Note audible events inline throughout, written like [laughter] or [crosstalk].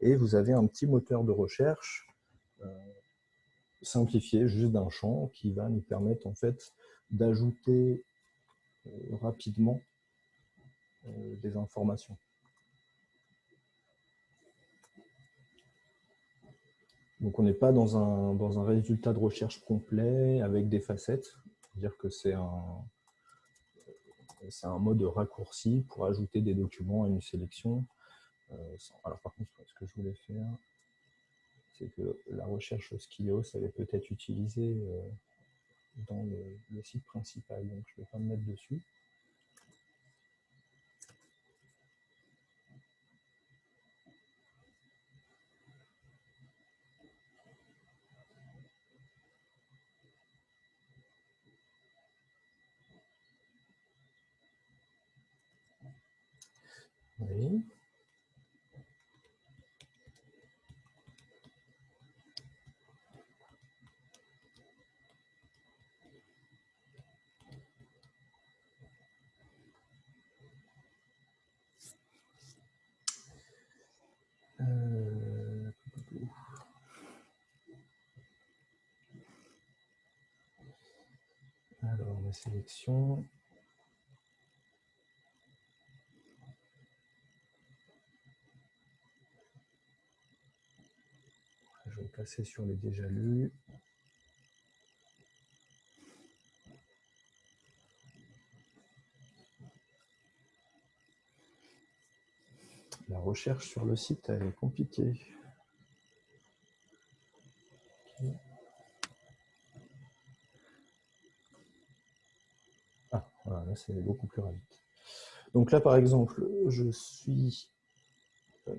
et vous avez un petit moteur de recherche simplifié, juste d'un champ, qui va nous permettre en fait d'ajouter rapidement des informations. Donc on n'est pas dans un, dans un résultat de recherche complet avec des facettes. C'est-à-dire que c'est un, c'est un mode raccourci pour ajouter des documents à une sélection. Euh, alors par contre, ce que je voulais faire, c'est que la recherche Skios, elle est peut-être utilisée euh, dans le, le, site principal, donc je ne vais pas me mettre dessus. Oui. Euh, alors, ma sélection. passer sur les déjà lus. La recherche sur le site, est compliquée. Ah, voilà, là c'est beaucoup plus rapide. Donc là, par exemple, je suis euh,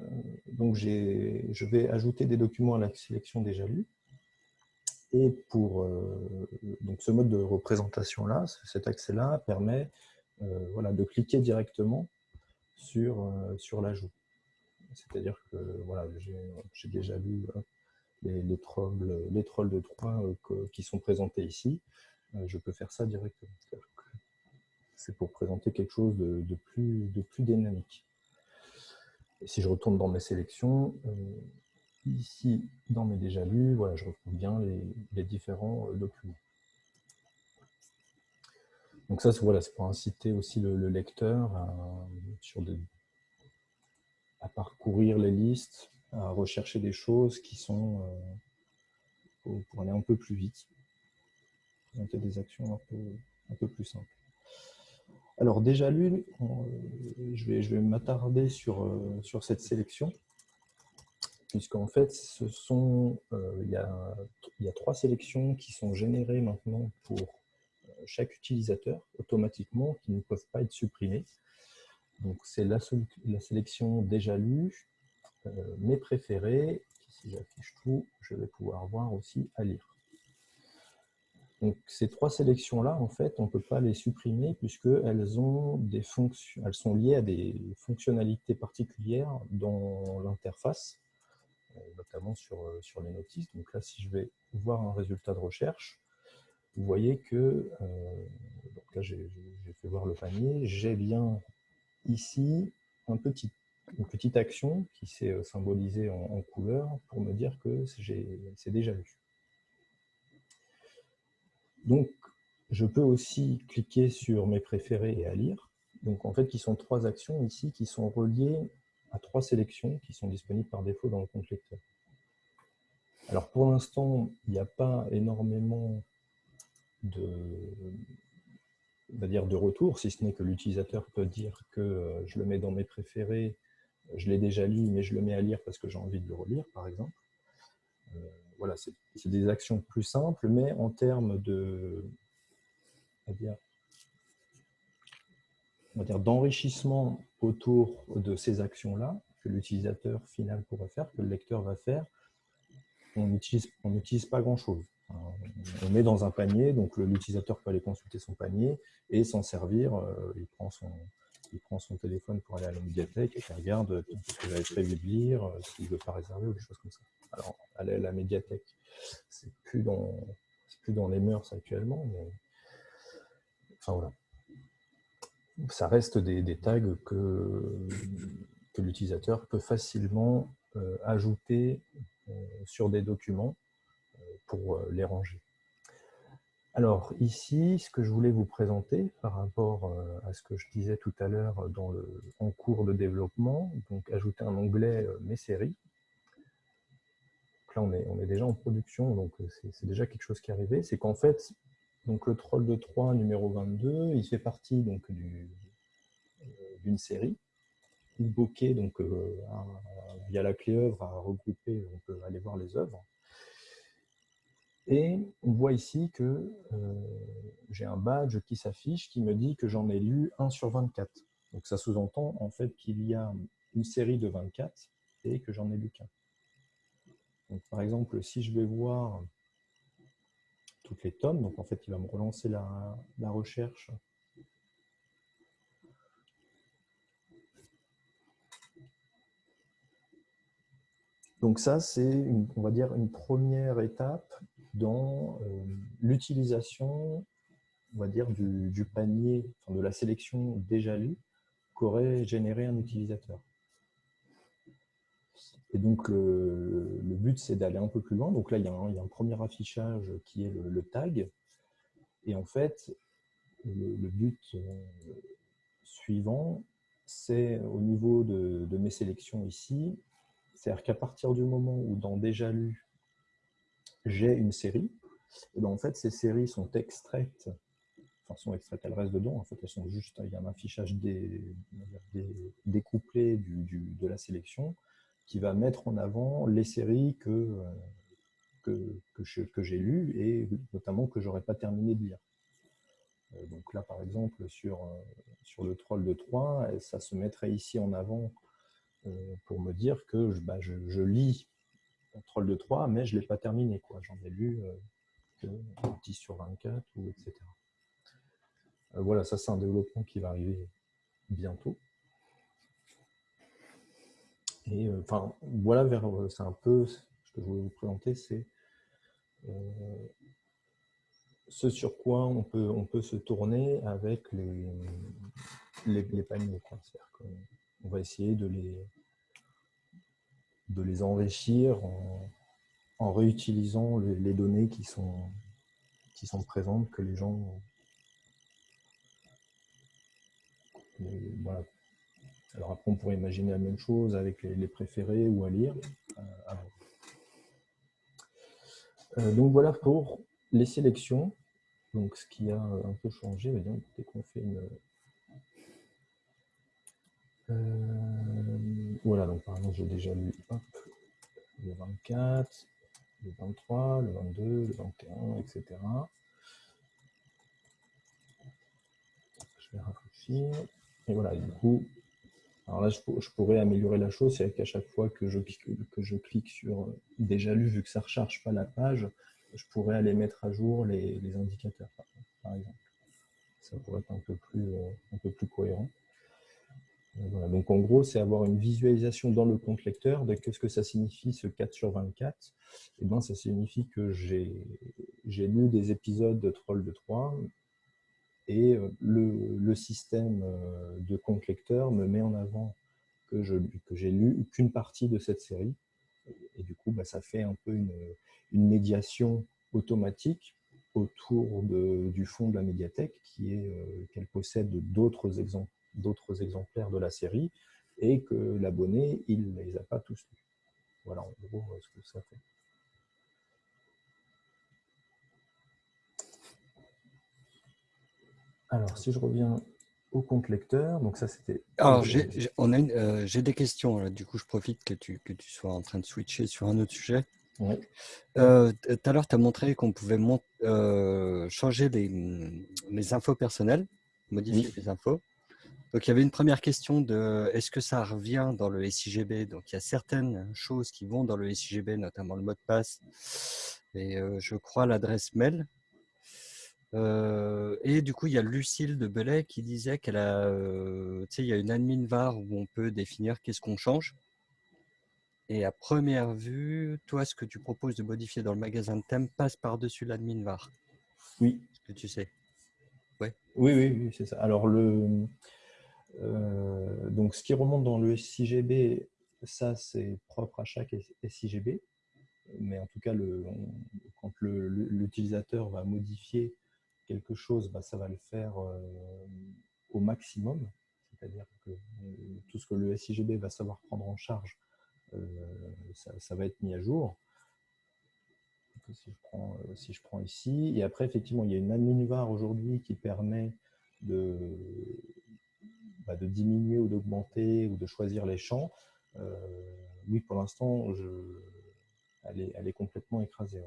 donc je vais ajouter des documents à la sélection déjà lus. Et pour euh, donc ce mode de représentation-là, cet accès-là permet euh, voilà, de cliquer directement sur, sur l'ajout. C'est-à-dire que voilà, j'ai déjà lu les, les, trolls, les trolls de 3 qui sont présentés ici. je peux faire ça directement. C'est pour présenter quelque chose de, plus, dynamique si je retourne dans mes sélections, euh, ici, dans mes déjà lus, je retrouve bien les, différents euh, documents. Donc ça, c'est pour inciter aussi le, lecteur à, parcourir les listes, à rechercher des choses qui sont euh, pour, aller un peu plus vite, présenter des actions un peu plus simples. Alors déjà lu, je vais, je vais m'attarder sur, euh, sur cette sélection, puisqu'en fait, euh, il, y a, trois sélections qui sont générées maintenant pour euh, chaque utilisateur automatiquement, qui ne peuvent pas être supprimées. Donc c'est la, la, sélection déjà lue, mes préférés, si j'affiche tout, je vais pouvoir voir aussi à lire. Donc, ces trois sélections-là, en fait, on ne peut pas les supprimer puisqu'elles ont des fonctions, elles sont liées à des fonctionnalités particulières dans l'interface, euh, notamment sur, euh, sur les notices. Donc là, si je vais voir un résultat de recherche, vous voyez que, euh, donc là j'ai fait voir le panier, j'ai bien ici une petite action qui s'est symbolisée en, en couleur pour me dire que c'est déjà lu. Donc, je peux aussi cliquer sur mes préférés et à lire. Donc, en fait, qui sont trois actions ici qui sont reliées à trois sélections qui sont disponibles par défaut dans le compte lecteur. Alors, pour l'instant, il n'y a pas énormément de, dire de retour, si ce n'est que l'utilisateur peut dire que euh, je le mets dans mes préférés, je l'ai déjà lu, mais je le mets à lire parce que j'ai envie de le relire, par exemple. Voilà, c'est des actions plus simples, mais en termes de d'enrichissement autour de ces actions-là que l'utilisateur final pourrait faire, que le lecteur va faire, on n'utilise pas grand-chose. On met dans un panier, donc l'utilisateur peut aller consulter son panier et s'en servir. Euh, il, prend son, il prend son téléphone pour aller à la médiathèque et regarde ce que j'avais prévu de lire, euh, s'il ne veut pas réserver ou des choses comme ça. Alors, aller à la médiathèque, c'est plus dans plus dans les mœurs actuellement, mais enfin voilà. Ça reste des, tags que, que l'utilisateur peut facilement ajouter sur des documents pour les ranger. Alors ici, ce que je voulais vous présenter par rapport euh, à ce que je disais tout à l'heure en cours de développement, donc ajouter un onglet euh, Mes séries. là, on est, déjà en production, donc euh, c'est déjà quelque chose qui est arrivé. C'est qu'en fait, le Troll de 3 numéro 22, il fait partie donc d'une série Bokeh, donc via la clé œuvre, a regroupé, on peut aller voir les œuvres. Et on voit ici que euh, j'ai un badge qui s'affiche qui me dit que j'en ai lu 1 sur 24. Donc ça sous-entend en fait qu'il y a une série de 24 et que j'en ai lu qu'un. par exemple, si je vais voir toutes les tomes, donc en fait il va me relancer la, la recherche. Donc ça, c'est, on va dire, une première étape dans euh, l'utilisation, on va dire, du, panier, de la sélection déjà lue qu'aurait généré un utilisateur. Et donc, le, but, c'est d'aller un peu plus loin. Donc là, il y, a un, premier affichage qui est le, tag. Et en fait, le, but euh, suivant, c'est au niveau de, de, mes sélections ici, c'est-à-dire qu'à partir du moment où dans déjà lu, j'ai une série, et ben, en fait, ces séries sont extraites, enfin, sont extraites, elles restent dedans, en fait, elles sont juste, il y a un affichage découplé du, de la sélection qui va mettre en avant les séries que, que, que j'ai lues et notamment que j'aurais pas terminé de lire. Euh, donc là, par exemple, sur, sur le troll de 3, ça se mettrait ici en avant euh, pour me dire que bah, je, je lis Troll de 3, mais je ne l'ai pas terminé. J'en ai lu euh, que 10 sur 24, ou etc. Euh, voilà, ça c'est un développement qui va arriver bientôt. Et euh, enfin, voilà, c'est un peu ce que je voulais vous présenter, c'est ce sur quoi on peut, on peut se tourner avec les, les, paniers. C'est-à-dire qu'on va essayer de les, de les enrichir en, réutilisant les, données qui sont, qui sont présentes, que les gens... voilà. Alors après, on pourrait imaginer la même chose avec les, préférés ou à lire. Euh, euh, donc voilà pour les sélections. Donc ce qui a un peu changé, dès qu'on fait une, euh, voilà, donc par exemple, j'ai déjà lu le 24, le 23, le 22, le 21, etc. Je vais rafraîchir. Et voilà, du coup, alors là, je, pourrais améliorer la chose, c'est qu'à chaque fois que je, que je clique sur déjà lu, vu que ça ne recharge pas la page, je pourrais aller mettre à jour les, indicateurs, par, exemple. Ça pourrait être un peu plus, euh, un peu plus cohérent. Donc en gros, c'est avoir une visualisation dans le compte lecteur de qu'est-ce que ça signifie ce 4 sur 24. Et bien, ça signifie que j'ai lu des épisodes de Troll de 3 et euh, le, système euh, de compte lecteur me met en avant que j'ai lu qu'une partie de cette série. Et du coup, bah, ça fait un peu une, médiation automatique autour du fond de la médiathèque qui est euh, qu'elle possède d'autres exemples d'autres exemplaires de la série et que l'abonné, il ne les a pas tous lus. Voilà en gros ce que ça fait. Alors, si je reviens au compte lecteur, donc ça c'était... Alors, j'ai euh, des questions, du coup je profite que tu, que tu sois en train de switcher sur un autre sujet. Euh, tout à l'heure, tu as montré qu'on pouvait euh, changer les, les, infos personnelles, modifier les infos. Donc, il y avait une première question de est-ce que ça revient dans le SIGB Donc, il y a certaines choses qui vont dans le SIGB, notamment le mot de passe et euh, je crois l'adresse mail. Euh, et du coup, il y a Lucille de Belay qui disait qu'elle a, euh, tu sais, il y a une admin var où on peut définir qu'est-ce qu'on change. Et à première vue, toi, ce que tu proposes de modifier dans le magasin de thème passe par-dessus l'admin var. Oui. Ce que tu sais? Ouais. Oui, oui, oui, c'est ça. Alors, le, euh, donc, ce qui remonte dans le SIGB, ça, c'est propre à chaque SIGB. Mais en tout cas, quand l'utilisateur va modifier quelque chose, bah, ça va le faire au maximum. C'est-à-dire que tout ce que le SIGB va savoir prendre en charge, ça, va être mis à jour. Si je, prends, ici, et après, effectivement, il y a une admin aujourd'hui qui permet de, bah, de diminuer ou d'augmenter ou de choisir les champs, euh, oui, pour l'instant, elle est, elle est complètement écrasée.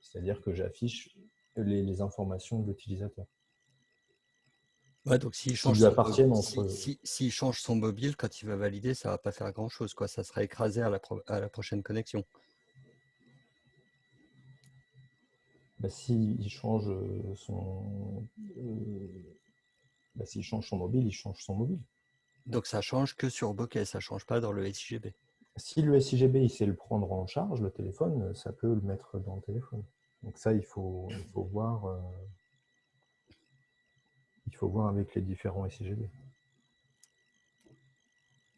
C'est-à-dire que j'affiche les, informations de l'utilisateur. Ouais, donc s'il change, son, si, change son mobile, quand il va valider, ça ne va pas faire grand-chose. quoi. Ça sera écrasé à la, à la prochaine connexion. Bah, S'il change son... Euh, bah, s'il change son mobile, il change son mobile. Donc ça change que sur Bokeh, ça ne change pas dans le SIGB. Si le SIGB il sait le prendre en charge, le téléphone, ça peut le mettre dans le téléphone. Donc ça, il faut, il faut voir. Euh, il faut voir avec les différents SIGB.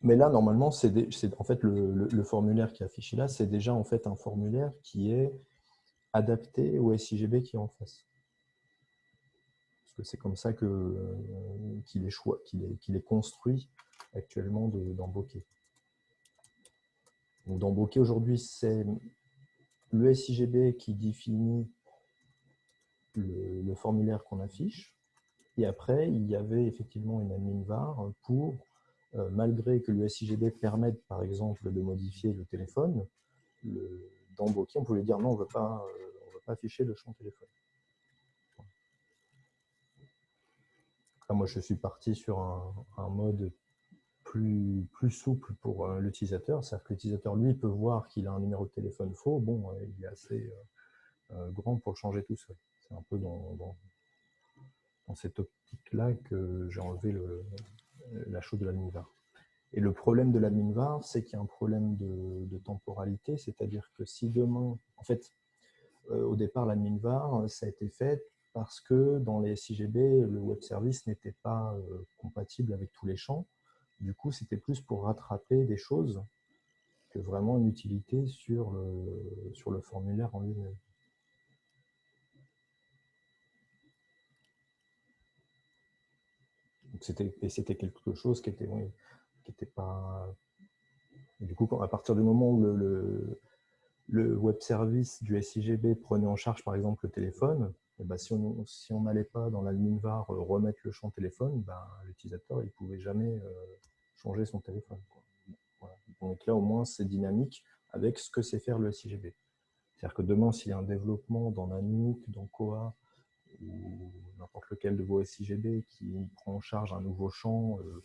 Mais là, normalement, c'est en fait le, le, formulaire qui est affiché là, c'est déjà en fait un formulaire qui est adapté au SIGB qui est en face c'est comme ça euh, qu'il est, construit actuellement dans Bokeh. dans Bokeh, aujourd'hui, c'est le SIGB qui définit le, formulaire qu'on affiche. Et après, il y avait effectivement une admin var pour, euh, malgré que le SIGB permette, par exemple, de modifier le téléphone, dans Bokeh, on pouvait dire non, on ne veut pas afficher le champ téléphone. Moi, je suis parti sur un, mode plus, plus, souple pour euh, l'utilisateur. C'est-à-dire que l'utilisateur, lui, peut voir qu'il a un numéro de téléphone faux. Bon, euh, il est assez euh, grand pour le changer tout seul. C'est un peu dans, dans, cette optique-là que j'ai enlevé le, la chose de l'admin var. Et le problème de l'admin var, c'est qu'il y a un problème de, temporalité, c'est-à-dire que si demain, en fait, au départ, l'admin var, ça a été fait parce que dans les SIGB, le web service n'était pas euh, compatible avec tous les champs. Du coup, c'était plus pour rattraper des choses que vraiment une utilité sur le, sur le formulaire en lui-même. Et c'était quelque chose qui était, pas... du coup, à partir du moment où le, le web service du SIGB prenait en charge, par exemple, le téléphone, bah, si on n'allait pas dans l'admin var euh, remettre le champ téléphone, bah, l'utilisateur ne pouvait jamais euh, changer son téléphone. Donc là, au moins, c'est dynamique avec ce que sait faire le SIGB. C'est-à-dire que demain, s'il y a un développement dans Nanook, dans Koa, ou n'importe lequel de vos SIGB qui prend en charge un nouveau champ, euh,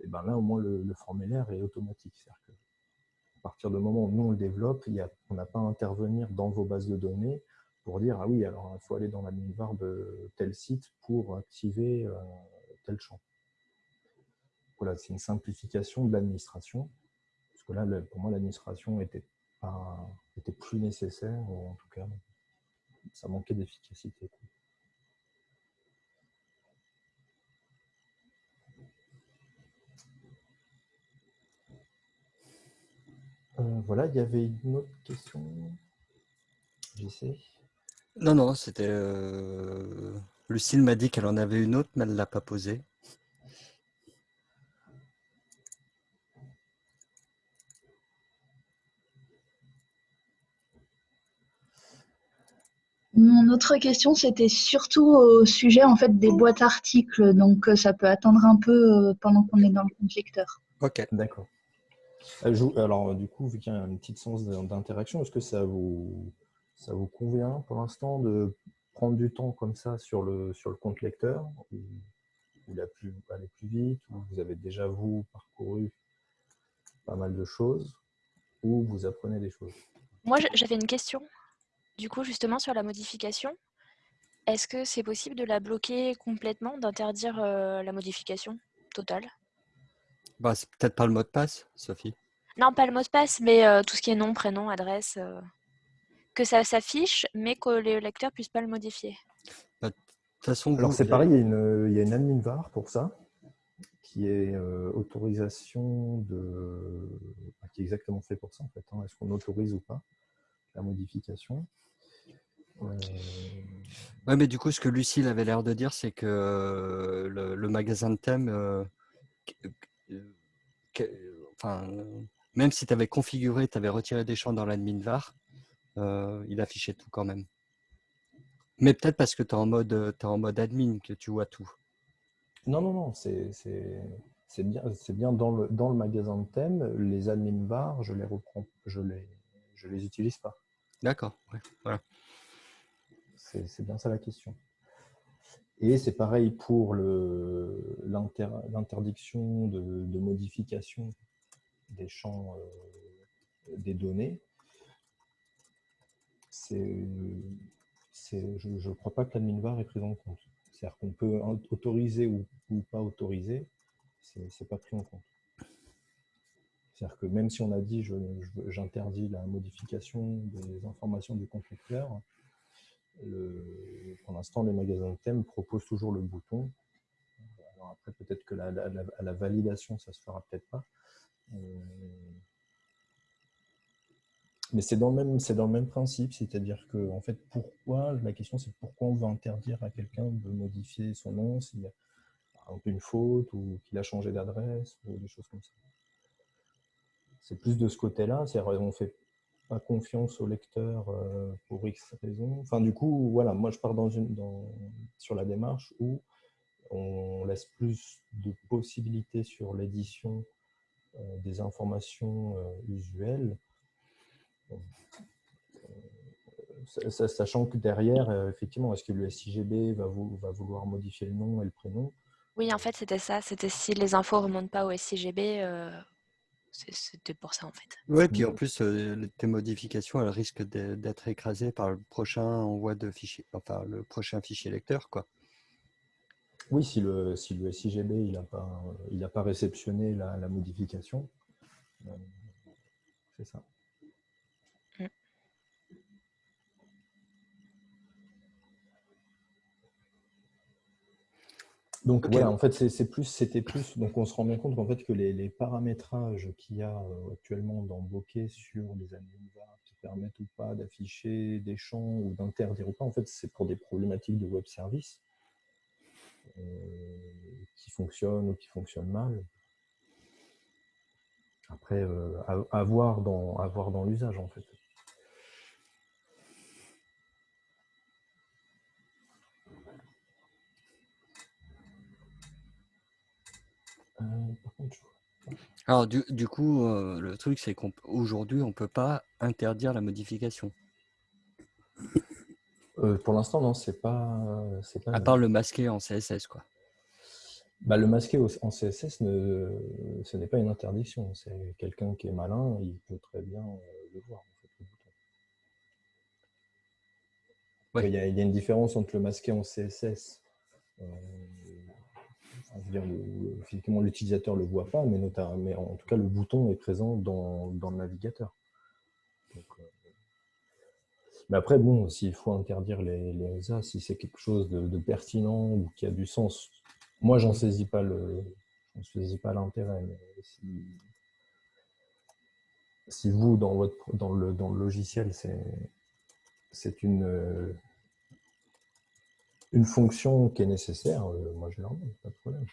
et ben là, au moins, le, formulaire est automatique. C'est-à-dire que à partir du moment où nous, on le développe, on n'a pas à intervenir dans vos bases de données pour dire ah oui, alors il faut aller dans l'admin var de tel site pour activer euh, tel champ. Voilà, c'est une simplification de l'administration. Parce que là, pour moi, l'administration était, était plus nécessaire, ou en tout cas, ça manquait d'efficacité. Euh, voilà, il y avait une autre question. J'essaie. Non, non, c'était... Euh... Lucille m'a dit qu'elle en avait une autre, mais elle ne l'a pas posée. Mon autre question, c'était surtout au sujet en fait des boîtes articles, donc euh, ça peut attendre un peu euh, pendant qu'on est dans le compte lecteur. Ok, d'accord. Euh, alors du coup, vu qu'il y a un petit sens d'interaction, est-ce que ça vous ça vous convient pour l'instant de prendre du temps comme ça sur le, sur le compte lecteur ou, ou plus, aller plus vite ou vous avez déjà, vous, parcouru pas mal de choses ou vous apprenez des choses? Moi, j'avais une question, du coup, justement, sur la modification. Est-ce que c'est possible de la bloquer complètement, d'interdire euh, la modification totale? Bah, C'est peut-être pas le mot de passe, Sophie Non, pas le mot de passe, mais euh, tout ce qui est nom, prénom, adresse. Euh que ça s'affiche, mais que les lecteurs ne puissent pas le modifier. Bah, de toute façon, Alors c'est pareil, il y, a une, admin var pour ça, qui est autorisation de, qui est exactement fait pour ça en fait. Hein. Est-ce qu'on autorise ou pas la modification? Oui, mais du coup, ce que Lucille avait l'air de dire, c'est que le, magasin de thème, enfin, même si tu avais configuré, tu avais retiré des champs dans l'admin var, il affichait tout quand même. Mais peut-être parce que tu es, en mode, es en mode admin que tu vois tout. Non, non, non, c'est bien, bien dans, le, dans le magasin de thème. Les admin var, je les reprends, je les, je les utilise pas. D'accord, voilà. C'est bien ça la question. Et c'est pareil pour l'interdiction de, de, modification des champs euh, des données. Je ne crois pas que l'admin var est pris en compte. C'est-à-dire qu'on peut autoriser ou, pas autoriser, ce n'est pas pris en compte. C'est-à-dire que même si on a dit j'interdis la modification des informations du constructeur, pour l'instant, les magasins de thèmes proposent toujours le bouton. Après, peut-être que la, la, validation, ça ne se fera peut-être pas. Euh, mais c'est dans, le même, dans le même principe, c'est-à-dire que, en fait, pourquoi, la question c'est pourquoi on veut interdire à quelqu'un de modifier son nom s'il a une faute ou qu'il a changé d'adresse ou des choses comme ça? C'est plus de ce côté-là, c'est-à-dire on ne fait pas confiance au lecteur euh, pour X raisons. Enfin, du coup, voilà, moi je pars dans une, dans, sur la démarche où on laisse plus de possibilités sur l'édition euh, des informations euh, usuelles sachant que derrière, euh, effectivement, est-ce que le SIGB va, va, vouloir modifier le nom et le prénom? Oui, en fait, c'était ça. C'était si les infos ne remontent pas au SIGB, euh, c'était pour ça, en fait. Oui, puis en plus, euh, tes modifications, elles risquent d'être écrasées par le prochain envoi de fichier, enfin, le prochain fichier lecteur, quoi. Oui, si le, si le SIGB il n'a pas, il pas réceptionné la, la modification, c'est ça. Donc voilà, en fait, c'est plus, c'était plus. Donc on se rend bien compte qu'en fait que les, paramétrages qu'il y a euh, actuellement dans Bokeh sur les anonymes qui permettent ou pas d'afficher des champs ou d'interdire ou pas, en fait, c'est pour des problématiques de web service euh, qui fonctionnent ou qui fonctionnent mal. Après, euh, à, voir dans, à voir dans l'usage en fait. Alors, du, du coup, euh, le truc, c'est qu'aujourd'hui, on ne peut pas interdire la modification. Euh, pour l'instant, non, c'est pas, pas. À part le masquer en CSS, quoi. Bah, le masquer en CSS, ne, ce n'est pas une interdiction. C'est quelqu'un qui est malin, il peut très bien euh, le voir. il, y a, il, y a, une différence entre le masquer en CSS physiquement, l'utilisateur ne le voit pas, mais, mais, en tout cas, le bouton est présent dans, le navigateur. Euh, mais après, bon, s'il faut interdire les, les si c'est quelque chose de, pertinent ou qui a du sens, moi, j'en saisis pas le, saisis pas l'intérêt. Si, si, vous, dans, votre, dans, le, dans le logiciel, c'est une une fonction qui est nécessaire, euh, moi je mets, pas de problème.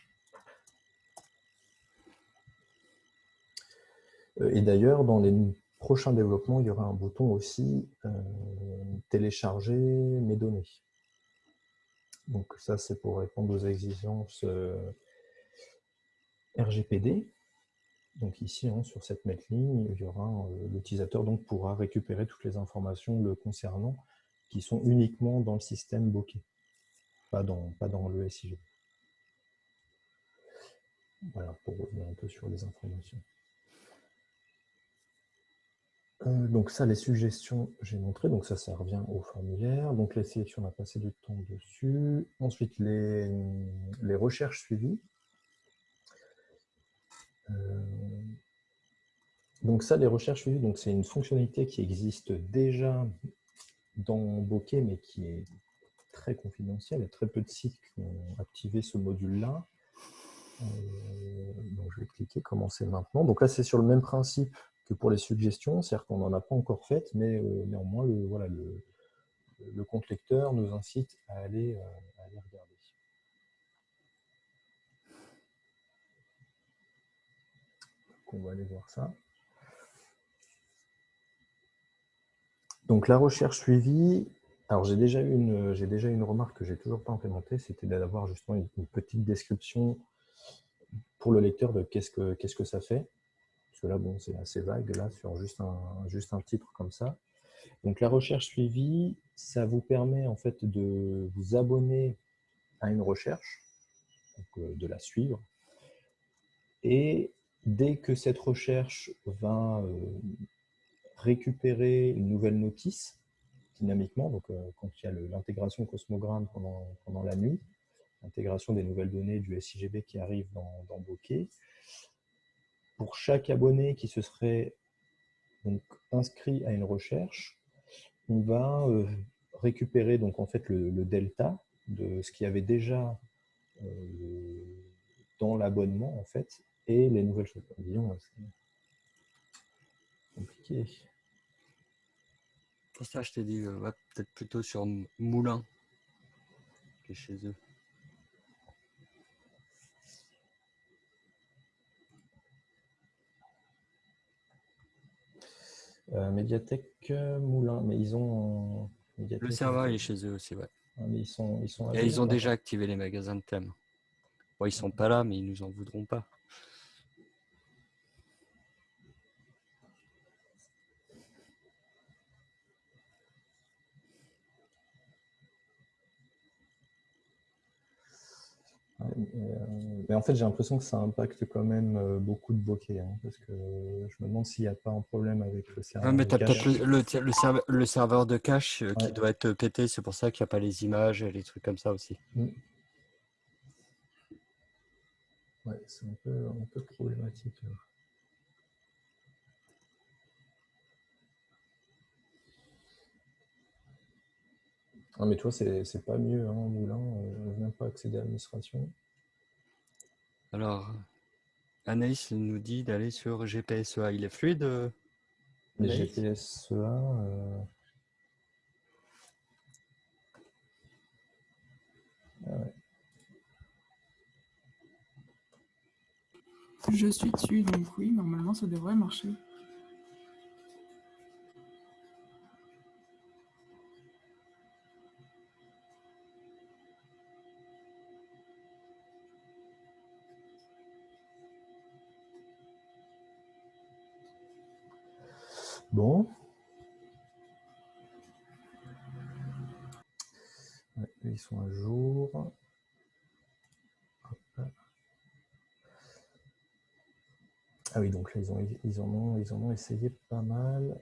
Euh, et d'ailleurs, dans les prochains développements, il y aura un bouton aussi euh, télécharger mes données. Donc ça, c'est pour répondre aux exigences RGPD. Donc ici, hein, sur cette ligne, il y aura l'utilisateur donc pourra récupérer toutes les informations le concernant qui sont uniquement dans le système Bokeh pas dans, le SIG. Voilà, pour revenir un peu sur les informations. Euh, donc ça, les suggestions, j'ai montré, donc ça, ça revient au formulaire. Donc les sélections, on a passé du temps dessus. Ensuite, les, les recherches suivies. Euh, donc ça, les recherches suivies, c'est une fonctionnalité qui existe déjà dans Bokeh, mais qui est très confidentiel. Il y a très peu de sites qui ont activé ce module-là. donc je vais cliquer commencer maintenant. Donc là, c'est sur le même principe que pour les suggestions, c'est-à-dire qu'on n'en a pas encore fait, mais néanmoins, le, voilà, le, le compte lecteur nous incite à aller, à aller regarder. on va aller voir ça. Donc la recherche suivie, alors j'ai déjà eu une, remarque que j'ai toujours pas implémentée, c'était d'avoir justement une, petite description pour le lecteur de qu'est-ce que ça fait. Parce que là, bon, c'est assez vague là sur juste un juste un titre comme ça. Donc la recherche suivie, ça vous permet en fait de vous abonner à une recherche, euh, de la suivre, et dès que cette recherche va euh, récupérer une nouvelle notice dynamiquement, donc euh, quand il y a l'intégration Cosmogramme pendant, pendant la nuit, l'intégration des nouvelles données du SIGB qui arrive dans, Bokeh, pour chaque abonné qui se serait donc inscrit à une recherche, on va euh, récupérer donc en fait le, delta de ce qui avait déjà dans l'abonnement en fait et les nouvelles choses. Compliqué. Pour ça, je t'ai dit, euh, peut-être plutôt sur Moulin, qui est chez eux. Euh, médiathèque euh, Moulin, mais ils ont. le serveur est chez eux aussi, ouais. Ah, mais ils sont, ils sont Et ils ont déjà activé les magasins de thèmes. Bon, ils sont pas là, mais ils nous en voudront pas. Mais en fait, j'ai l'impression que ça impacte quand même euh, beaucoup de bokeh, hein, parce que je me demande s'il n'y a pas un problème avec le serveur. mais tu as peut-être le, serveur, de cache euh, qui doit être pété, c'est pour ça qu'il n'y a pas les images et les trucs comme ça aussi. Mm. Ouais, c'est un peu, un peu problématique. Non, mais toi, c'est pas mieux, hein, Moulin, on ne vient pas accéder à l'administration. Alors, Anaïs nous dit d'aller sur GPSEA. Il est fluide euh, Les GPSEA. Euh... Ah ouais. Je suis dessus, donc oui, normalement ça devrait marcher. Ils sont à jour. Ah oui, donc là, ils, ont, ils, en ont, ils en ont essayé pas mal.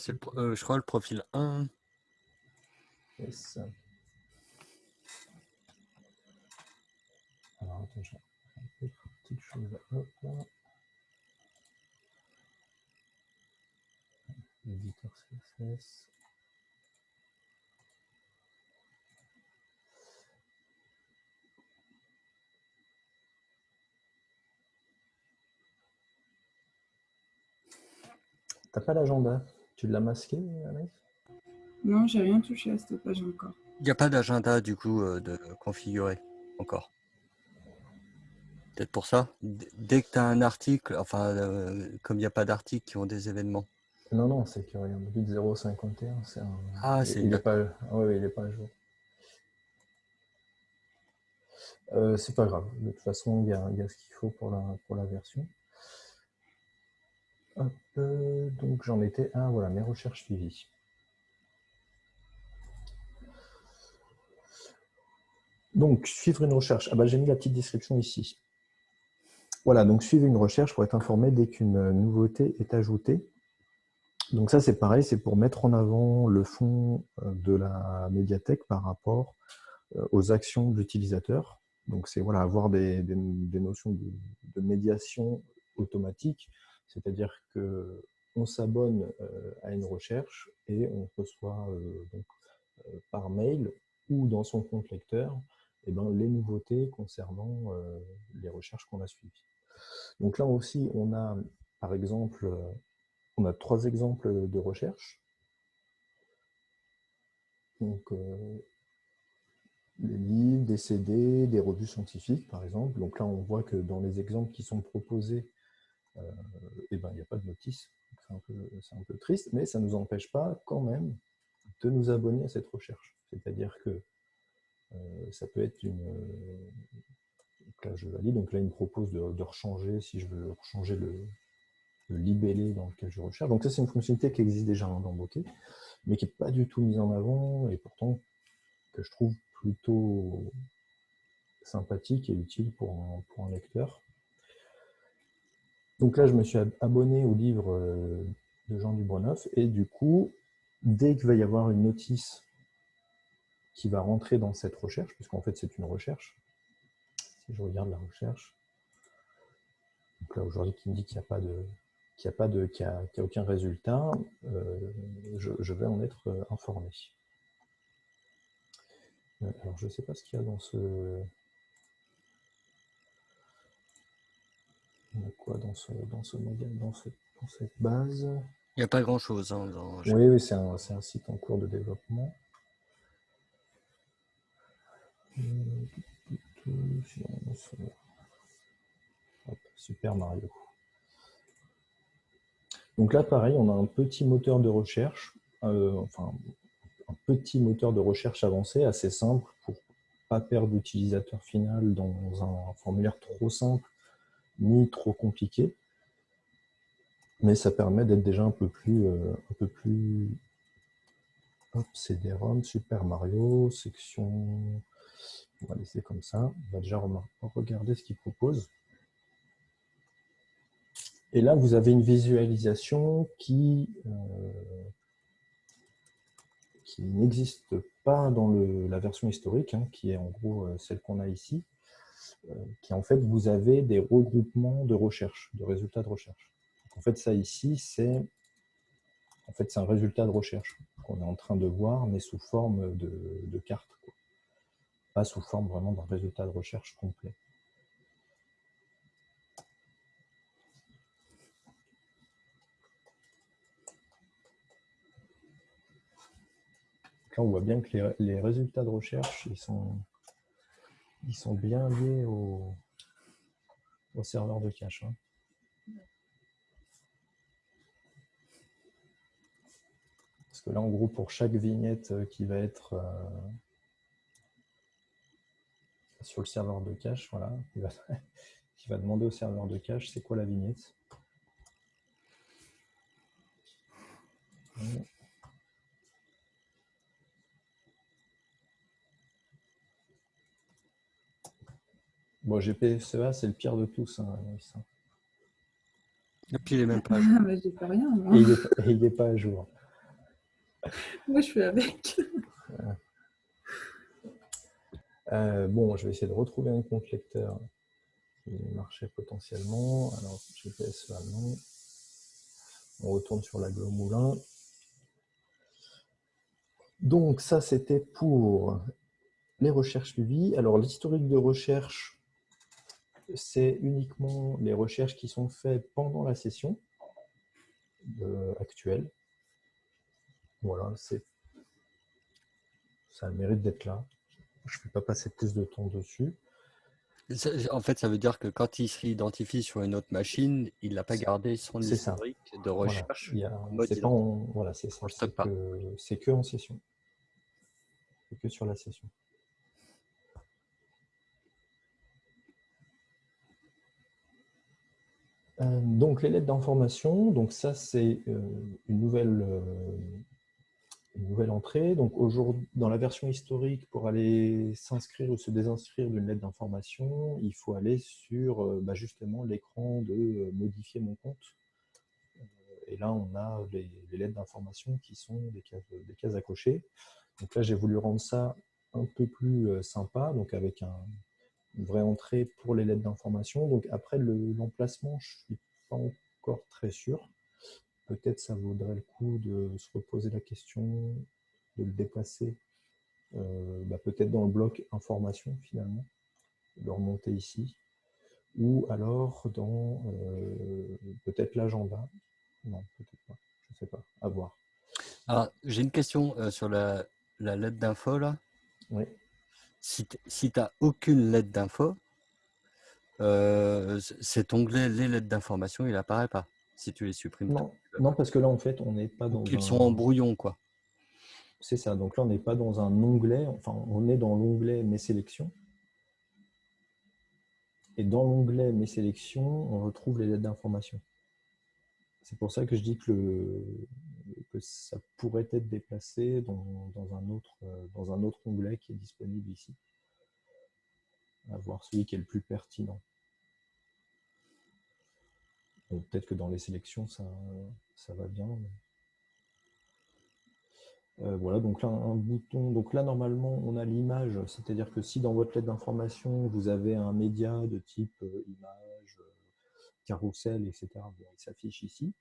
C'est euh, je crois le profil 1. Yes. Alors, attends, j'ai une petite chose. Hop là. L'éditeur CSS. T'as pas l'agenda tu l'as masqué, Anaïs Non, j'ai rien touché à cette page encore. Il n'y a pas d'agenda du coup euh, de configurer encore. Peut-être pour ça. Dès que tu as un article, enfin, euh, comme il n'y a pas d'articles qui ont des événements. Non, non, c'est qu'il y a un 051. C'est un... Ah, c'est il n'est pas... oui, il n'est pas à jour. Euh, c'est pas grave. De toute façon, il y a, ce qu'il faut pour la, pour la version. Euh, donc j'en étais à voilà, mes recherches suivies. Donc, suivre une recherche. Ah bah, J'ai mis la petite description ici. Voilà, donc suivez une recherche pour être informé dès qu'une nouveauté est ajoutée. Donc ça, c'est pareil, c'est pour mettre en avant le fond euh, de la médiathèque par rapport euh, aux actions de l'utilisateur. Donc c'est voilà, avoir des, notions de, médiation automatique, c'est-à-dire que on s'abonne euh, à une recherche et on reçoit par mail ou dans son compte lecteur eh ben, les nouveautés concernant les recherches qu'on a suivies. Donc là aussi, on a par exemple on a trois exemples de recherche. Donc, euh, les livres, des CD, des revues scientifiques, par exemple. Donc là, on voit que dans les exemples qui sont proposés, euh, eh ben, il n'y a pas de notice. C'est un, peu triste, mais ça ne nous empêche pas quand même de nous abonner à cette recherche. C'est-à-dire que euh, ça peut être une... Donc là, je valide. Donc là, il me propose de, rechanger, si je veux rechanger le, le libellé dans lequel je recherche. Donc ça, c'est une fonctionnalité qui existe déjà dans Bokeh, mais qui n'est pas du tout mise en avant, et pourtant que je trouve plutôt sympathique et utile pour un, lecteur. Donc là, je me suis abonné au livre euh, de Jean Dubronoff, et du coup, dès qu'il va y avoir une notice qui va rentrer dans cette recherche, puisqu'en fait c'est une recherche, si je regarde la recherche, donc là aujourd'hui qui me dit qu'il n'y a pas de, qu'il n'y a, pas de, qu'il a, aucun résultat, euh, je, vais en être euh, informé. Alors, je ne sais pas ce qu'il y a dans ce... A quoi dans ce, dans ce modèle, dans, dans cette base Il n'y a pas grand-chose. Hein, Oui, oui c'est un, un, site en cours de développement. Super Mario. Donc là, pareil, on a un petit moteur de recherche, euh, enfin, un petit moteur de recherche avancé, assez simple, pour pas perdre l'utilisateur final dans un formulaire trop simple, ni trop compliqué. Mais ça permet d'être déjà un peu plus... Euh, un peu plus... Hop, CD-ROM, Super Mario, section... On va laisser comme ça. On va déjà regarder ce qu'il propose. Et là, vous avez une visualisation qui, euh, qui n'existe pas dans la version historique, hein, qui est en gros euh, celle qu'on a ici, qui en fait, vous avez des regroupements de recherche, de résultats de recherche. en fait, ça ici, c'est en fait, un résultat de recherche qu'on est en train de voir, mais sous forme de, carte, pas sous forme vraiment d'un résultat de recherche complet. on voit bien que les, résultats de recherche, ils sont, ils sont bien liés au, serveur de cache. Hein. Parce que là, en gros, pour chaque vignette euh, qui va être euh, sur le serveur de cache, voilà, [laughs] il va, va demander au serveur de cache c'est quoi la vignette? Bon, GPSEA, c'est le pire de tous. Hein, Et puis, il n'est même pas à [laughs] jour. Ah, j'ai pas rien, moi. Il n'est pas, à jour. [laughs] moi, je suis avec. Euh, bon, je vais essayer de retrouver un compte lecteur qui marchait potentiellement. Alors, GPSEA, non. On retourne sur la Moulin. Donc, ça, c'était pour les recherches suivies. Alors, l'historique de recherche, c'est uniquement les recherches qui sont faites pendant la session euh, actuelle. Voilà, c'est ça a le mérite d'être là. Je ne vais pas passer plus de temps dessus. En fait, ça veut dire que quand il se identifie sur une autre machine, il n'a pas gardé son historique de recherche. Voilà, c'est C'est que en session. C'est que sur la session. Donc les lettres d'information, donc ça c'est euh, une nouvelle, euh, une nouvelle entrée. Donc dans la version historique, pour aller s'inscrire ou se désinscrire d'une lettre d'information, il faut aller sur euh, bah, justement l'écran de euh, modifier mon compte. Et là, on a les, lettres d'information qui sont des cases, des cases à. Donc là, j'ai voulu rendre ça un peu plus sympa, donc avec un, une vraie entrée pour les lettres d'information. Donc après l'emplacement, je ne suis pas encore très sûr. Peut-être ça vaudrait le coup de se reposer la question, de le déplacer, euh, bah, peut-être dans le bloc information finalement, de le remonter ici, ou alors dans euh, peut-être l'agenda. Non, peut-être pas, je ne sais pas, à voir. Alors, j'ai une question euh, sur la, la lettre d'info là. Oui si tu n'as aucune lettre d'info, euh, cet onglet les lettres d'information, il apparaît pas si tu les supprimes. Non, non parce que là, en fait, on n'est pas dans. Ils sont en brouillon, quoi. C'est ça. Donc là, on n'est pas dans un onglet. Enfin, on est dans l'onglet Mes sélections. Et dans l'onglet Mes sélections, on retrouve les lettres d'information. C'est pour ça que je dis que, le, que ça pourrait être déplacé dans, un autre, euh, dans un autre onglet qui est disponible ici. À voir celui qui est le plus pertinent. Peut-être que dans les sélections, ça, ça va bien. Euh, voilà, donc là, un bouton. Donc là, normalement, on a l'image. C'est-à-dire que si dans votre lettre d'information, vous avez un média de type euh, image, carrousel, etc., il s'affiche ici.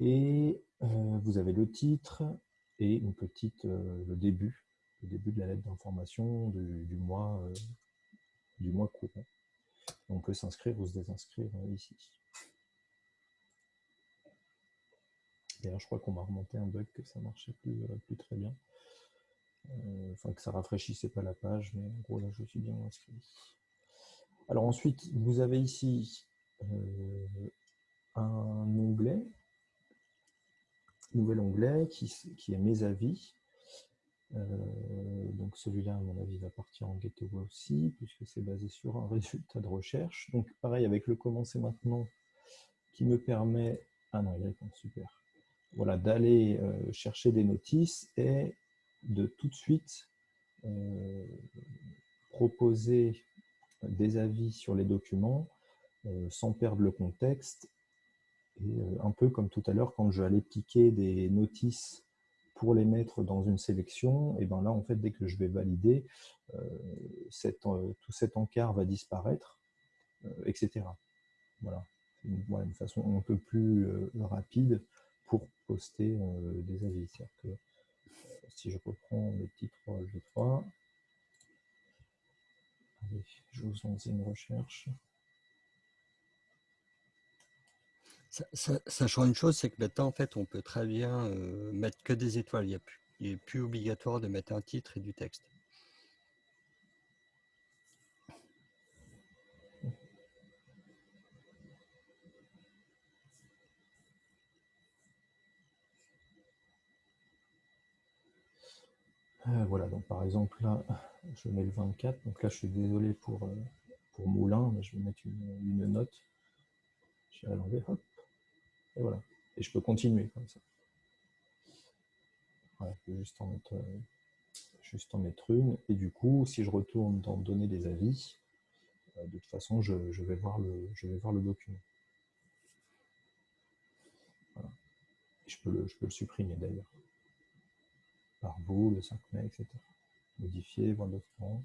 Et euh, vous avez le titre et une petite, euh, le début, le début de la lettre d'information du, mois, euh, du mois courant. On peut s'inscrire ou se désinscrire ici. D'ailleurs, je crois qu'on m'a remonté un bug que ça marchait plus, plus très bien. enfin, que ça rafraîchissait pas la page, mais en gros, là, je suis bien inscrit. Alors ensuite, vous avez ici un onglet nouvel onglet qui, qui, est mes avis. Euh, donc celui-là, à mon avis, va partir en gateway aussi, puisque c'est basé sur un [laughs] résultat de recherche. Donc pareil, avec le commencer maintenant, qui me permet... Ah non, il répond, super. Voilà, d'aller euh, chercher des notices et de tout de suite euh, proposer des avis sur les documents sans perdre le contexte euh, un peu comme tout à l'heure, quand je allais piquer des notices pour les mettre dans une sélection, et ben là, en fait, dès que je vais valider, euh, euh, tout cet encart va disparaître, etc. Voilà, une, façon un peu plus rapide pour poster des avis. C'est-à-dire que si je reprends les petits 3 G3, allez, je vous une recherche. Sachant une chose, c'est que maintenant, en fait, on peut très bien euh, mettre que des étoiles. Il n'est plus, obligatoire de mettre un titre et du texte. Euh, voilà, donc par exemple, là, je mets le 24. Donc là, je suis désolé pour, euh, pour Moulin, mais je vais mettre une, note. Je vais hop. Et voilà. Et je peux continuer comme ça. Voilà, je peux juste en mettre, euh, juste en mettre une. Et du coup, si je retourne dans donner des avis, euh, de toute façon, je, vais voir le, le document. Je, peux le, je peux le supprimer d'ailleurs. Par vous, le 5 mai, etc. Modifier, voir document.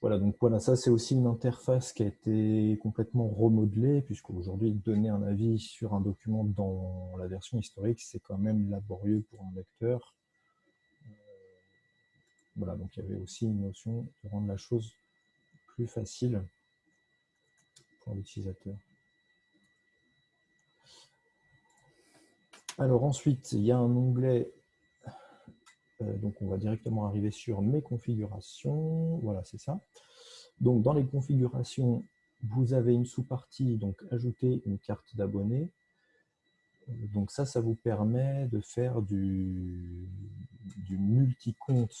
Voilà, donc voilà, ça c'est aussi une interface qui a été complètement remodelée, puisqu'aujourd'hui, donner un avis sur un document dans la version historique, c'est quand même laborieux pour un lecteur. Euh, voilà, donc il y avait aussi une notion de rendre la chose plus facile pour l'utilisateur. Alors ensuite, il y a un onglet donc, on va directement arriver sur mes configurations. Voilà, c'est ça. Donc, dans les configurations, vous avez une sous-partie, donc ajouter une carte d'abonné. Euh, donc ça, ça vous permet de faire du, du multi-compte,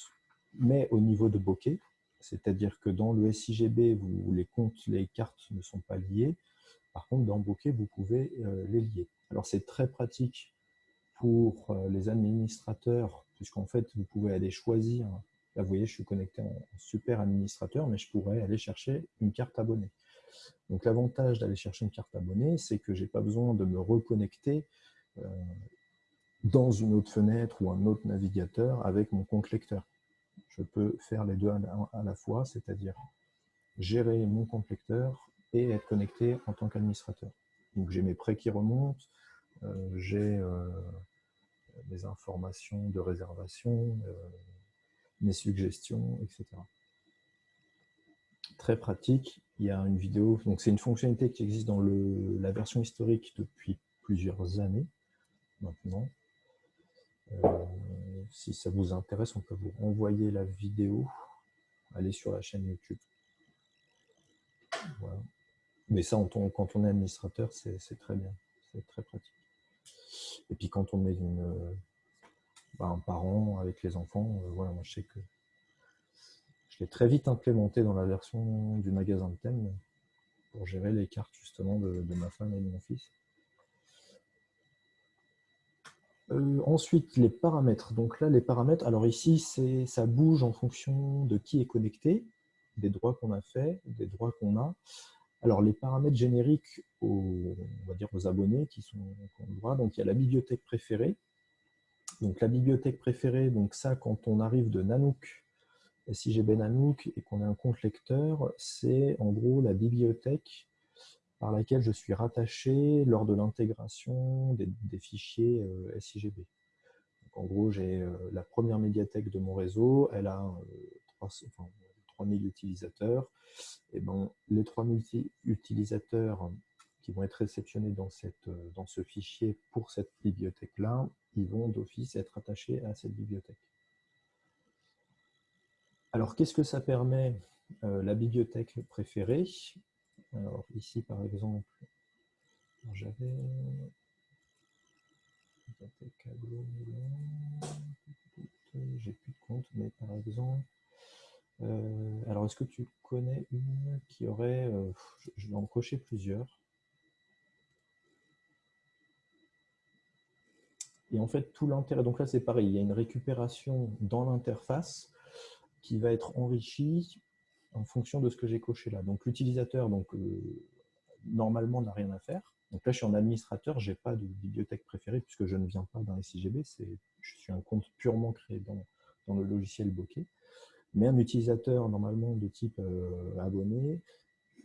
mais au niveau de bokeh. C'est-à-dire que dans le SIGB, les comptes, les cartes ne sont pas liées. Par contre, dans Bokeh, vous pouvez euh, les lier. Alors, c'est très pratique pour euh, les administrateurs, puisqu'en fait, vous pouvez aller choisir. Là, vous voyez, je suis connecté en super administrateur, mais je pourrais aller chercher une carte abonnée. Donc, l'avantage d'aller chercher une carte abonnée, c'est que je n'ai pas besoin de me reconnecter euh, dans une autre fenêtre ou un autre navigateur avec mon compte lecteur. Je peux faire les deux à la fois, c'est-à-dire gérer mon compte lecteur et être connecté en tant qu'administrateur. Donc j'ai mes prêts qui remontent, euh, j'ai euh, mes informations de réservation, euh, mes suggestions, etc. Très pratique. Il y a une vidéo, donc c'est une fonctionnalité qui existe dans la version historique depuis plusieurs années maintenant. si ça vous intéresse, on peut vous envoyer la vidéo. Allez sur la chaîne YouTube. Mais ça, quand on est administrateur, c'est très bien, c'est très pratique. Et puis quand on est bah, un parent avec les enfants, euh, voilà, moi je sais que je l'ai très vite implémenté dans la version du magasin de thème pour gérer les cartes justement de, ma femme et de mon fils. Euh, ensuite, les paramètres. Donc là, les paramètres, alors ici, ça bouge en fonction de qui est connecté des droits qu'on a fait, des droits qu'on a. Alors, les paramètres génériques aux, abonnés qui sont ont droit, donc il y a la bibliothèque préférée. Donc, la bibliothèque préférée, donc ça, quand on arrive de Nanook, SIGB Nanook, et qu'on a un compte lecteur, c'est en gros la bibliothèque par laquelle je suis rattaché lors de l'intégration des, fichiers euh, SIGB. En gros, j'ai euh, la première médiathèque de mon réseau, elle a euh, 300, 3000 utilisateurs, et ben, les 3000 utilisateurs qui vont être réceptionnés dans, cette, dans ce fichier pour cette bibliothèque-là, ils vont d'office être attachés à cette bibliothèque. Alors, qu'est-ce que ça permet, euh, la bibliothèque préférée? Alors, ici, par exemple, j'avais... J'ai plus de compte, mais par exemple, euh, alors, est-ce que tu connais une qui aurait... Euh, je vais en cocher plusieurs. Et en fait, tout l'intérêt... Donc là, c'est pareil, il y a une récupération dans l'interface qui va être enrichie en fonction de ce que j'ai coché là. Donc l'utilisateur, donc euh, normalement, n'a rien à faire. Donc là, je suis en administrateur, je n'ai pas de bibliothèque préférée puisque je ne viens pas d'un SIGB, je suis un compte purement créé dans, dans le logiciel Bokeh. Mais un utilisateur, normalement, de type euh, abonné,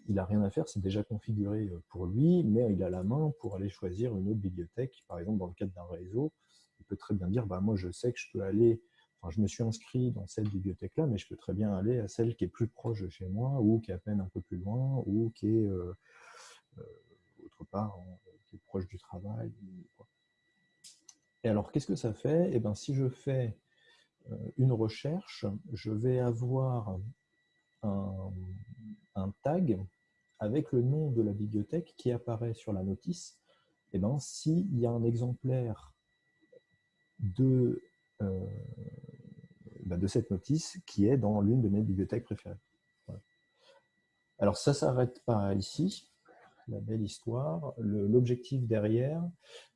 il n'a rien à faire, c'est déjà configuré euh, pour lui, mais il a la main pour aller choisir une autre bibliothèque. Par exemple, dans le cadre d'un réseau, il peut très bien dire, bah, moi je sais que je peux aller, enfin, je me suis inscrit dans cette bibliothèque-là, mais je peux très bien aller à celle qui est plus proche de chez moi, ou qui est à peine un peu plus loin, ou qui est euh, autre part, qui est proche du travail. Et alors, qu'est-ce que ça fait? Eh bien, si je fais une recherche, je vais avoir un, tag avec le nom de la bibliothèque qui apparaît sur la notice. Et eh ben, s'il y a un exemplaire de, euh, bah, de cette notice qui est dans l'une de mes bibliothèques préférées. Alors ça s'arrête pas ici, la belle histoire. L'objectif derrière,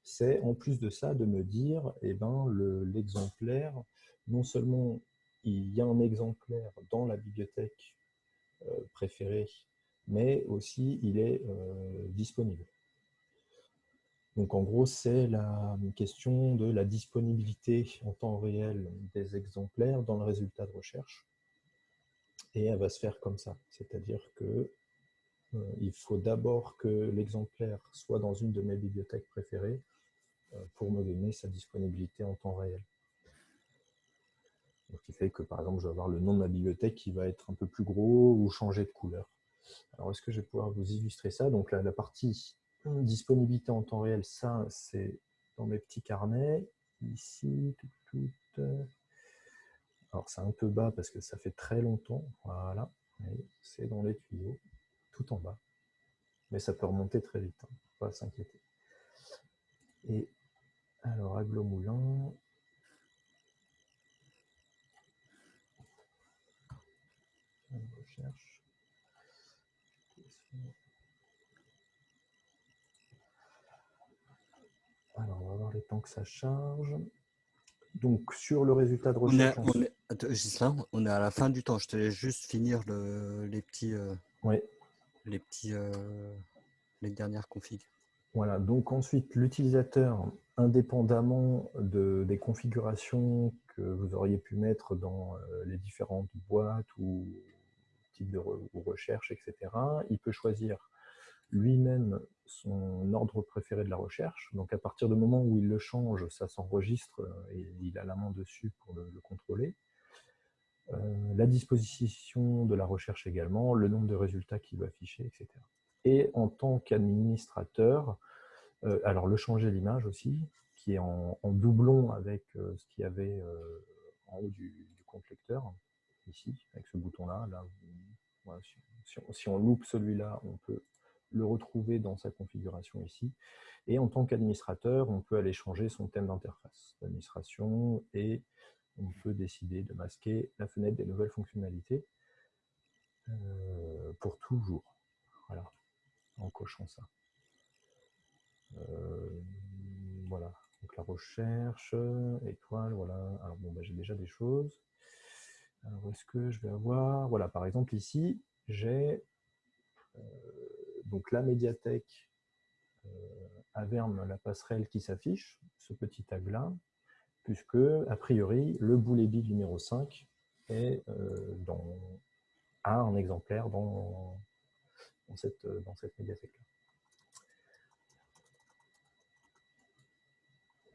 c'est en plus de ça de me dire eh ben, l'exemplaire non seulement il y a un exemplaire dans la bibliothèque euh, préférée, mais aussi il est euh, disponible. Donc en gros, c'est la question de la disponibilité en temps réel des exemplaires dans le résultat de recherche. Et elle va se faire comme ça, c'est-à-dire que euh, il faut d'abord que l'exemplaire soit dans une de mes bibliothèques préférées pour me donner sa disponibilité en temps réel. Ce qui fait que, par exemple, je vais avoir le nom de ma bibliothèque qui va être un peu plus gros ou changer de couleur. Alors, est-ce que je vais pouvoir vous illustrer ça? Donc, la, partie disponibilité en temps réel, ça, c'est dans mes petits carnets. Ici, tout, tout, alors, c'est un peu bas parce que ça fait très longtemps. Voilà, c'est dans les tuyaux, tout en bas. Mais ça peut remonter très vite, hein. pas s'inquiéter. Et alors, Aglo Moulin, recherche. Alors, on va voir les temps que ça charge. Donc, sur le résultat de recherche... On est, on est, à la fin du temps. Je te laisse juste finir les petits... Euh, les petits... Euh, les dernières configs. Voilà, donc ensuite, l'utilisateur, indépendamment de, des configurations que vous auriez pu mettre dans euh, les différentes boîtes ou types de recherche, etc., il peut choisir lui-même son ordre préféré de la recherche. Donc à partir du moment où il le change, ça s'enregistre euh, et il a la main dessus pour le, contrôler. Euh, la disposition de la recherche également, le nombre de résultats qu'il va afficher, etc. Et en tant qu'administrateur, euh, alors le changer l'image aussi, qui est en, doublon avec ce qu'il y avait en haut du, compte lecteur, ici, avec ce bouton-là. Là, si, on loupe celui-là, on peut le retrouver dans sa configuration ici. Et en tant qu'administrateur, on peut aller changer son thème d'interface d'administration et on peut décider de masquer la fenêtre des nouvelles fonctionnalités euh, pour toujours. Voilà, en cochant ça. Euh, voilà, donc la recherche, étoile, voilà. Alors bon, bah, j'ai déjà des choses. Alors est-ce que je vais avoir, voilà, par exemple ici, j'ai euh, donc la médiathèque euh, la passerelle qui s'affiche, ce petit tag-là, puisque, a priori, le boulet numéro 5 est euh, a un exemplaire dans, dans cette, dans cette médiathèque-là.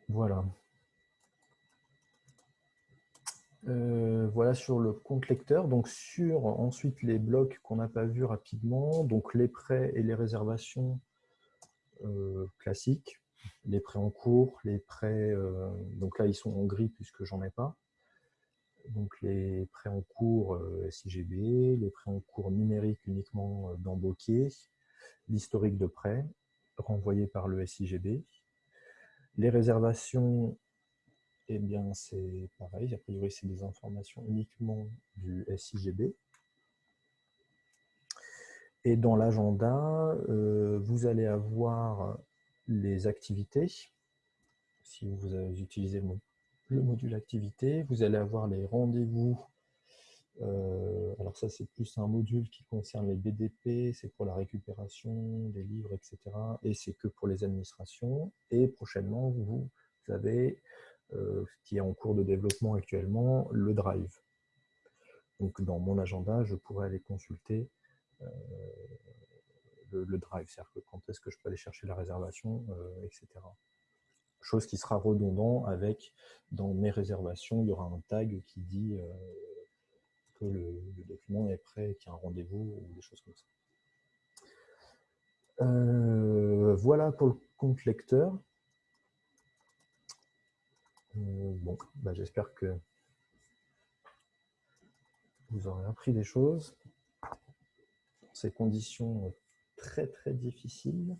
Voilà. Euh, voilà sur le compte lecteur. Donc sur ensuite les blocs qu'on n'a pas vus rapidement, donc les prêts et les réservations euh, classiques, les prêts en cours, les prêts, euh, donc là ils sont en gris puisque j'en ai pas. Donc les prêts en cours SIGB, les prêts en cours numériques uniquement dans Bokeh, l'historique de prêts renvoyé par le SIGB, les réservations eh bien, c'est pareil. A priori, c'est des informations uniquement du SIGB. Et dans l'agenda, euh, vous allez avoir les activités. Si vous utilisez le, module activité, vous allez avoir les rendez-vous. Euh, alors ça, c'est plus un module qui concerne les BDP, c'est pour la récupération des livres, etc. Et c'est que pour les administrations. Et prochainement, vous avez qui est en cours de développement actuellement, le Drive. Donc dans mon agenda, je pourrais aller consulter euh, le, Drive, c'est-à-dire quand est-ce que je peux aller chercher la réservation, euh, etc. Chose qui sera redondant avec, dans mes réservations, il y aura un tag qui dit que le, document est prêt, qu'il y a un rendez-vous, ou des choses comme ça. voilà pour le compte lecteur. Euh, bon, bah, j'espère que vous aurez appris des choses dans ces conditions très très difficiles.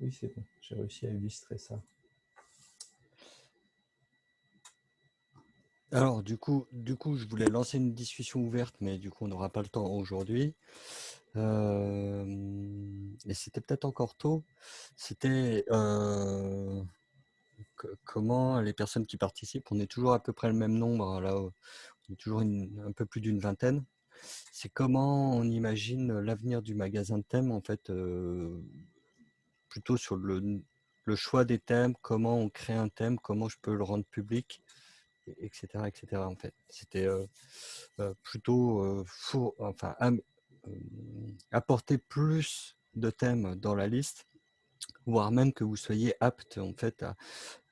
Oui, c'est bon, j'ai réussi à illustrer ça. Alors, du coup, du coup, je voulais lancer une discussion ouverte, mais du coup, on n'aura pas le temps aujourd'hui et c'était peut-être encore tôt, c'était comment les personnes qui participent, on est toujours à peu près le même nombre, là, on est toujours un peu plus d'une vingtaine, c'est comment on imagine l'avenir du magasin de thèmes, en fait, plutôt sur le, choix des thèmes, comment on crée un thème, comment je peux le rendre public, etc. etc. en fait. C'était plutôt fou, enfin, apporter plus de thèmes dans la liste, voire même que vous soyez apte en fait